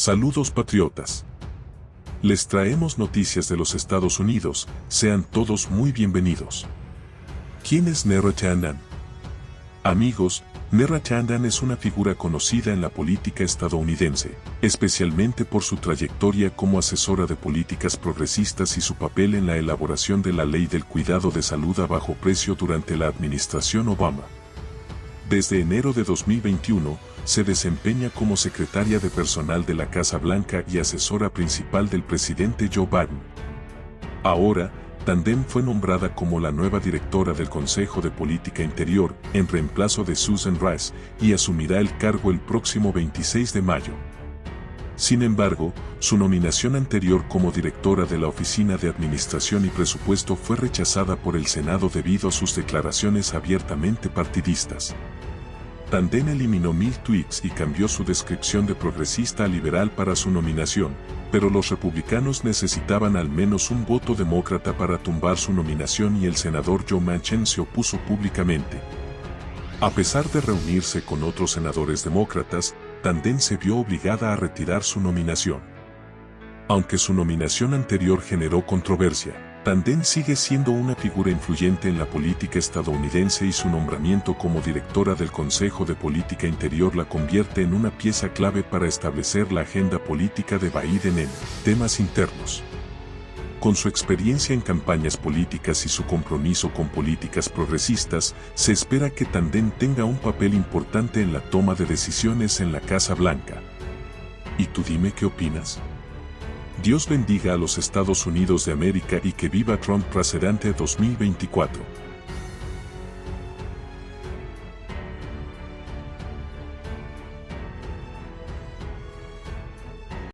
Saludos patriotas. Les traemos noticias de los Estados Unidos, sean todos muy bienvenidos. ¿Quién es Nero Chandan? Amigos, Nera Chandan es una figura conocida en la política estadounidense, especialmente por su trayectoria como asesora de políticas progresistas y su papel en la elaboración de la Ley del Cuidado de Salud a bajo precio durante la administración Obama. Desde enero de 2021, se desempeña como secretaria de personal de la Casa Blanca y asesora principal del presidente Joe Biden. Ahora, Tandem fue nombrada como la nueva directora del Consejo de Política Interior en reemplazo de Susan Rice y asumirá el cargo el próximo 26 de mayo. Sin embargo, su nominación anterior como directora de la Oficina de Administración y Presupuesto fue rechazada por el Senado debido a sus declaraciones abiertamente partidistas. Tandem eliminó mil tweets y cambió su descripción de progresista a liberal para su nominación, pero los republicanos necesitaban al menos un voto demócrata para tumbar su nominación y el senador Joe Manchin se opuso públicamente. A pesar de reunirse con otros senadores demócratas, Tandem se vio obligada a retirar su nominación. Aunque su nominación anterior generó controversia, Tandem sigue siendo una figura influyente en la política estadounidense y su nombramiento como directora del Consejo de Política Interior la convierte en una pieza clave para establecer la agenda política de Biden en temas internos. Con su experiencia en campañas políticas y su compromiso con políticas progresistas, se espera que Tandem tenga un papel importante en la toma de decisiones en la Casa Blanca. ¿Y tú dime qué opinas? Dios bendiga a los Estados Unidos de América y que viva Trump presidente 2024.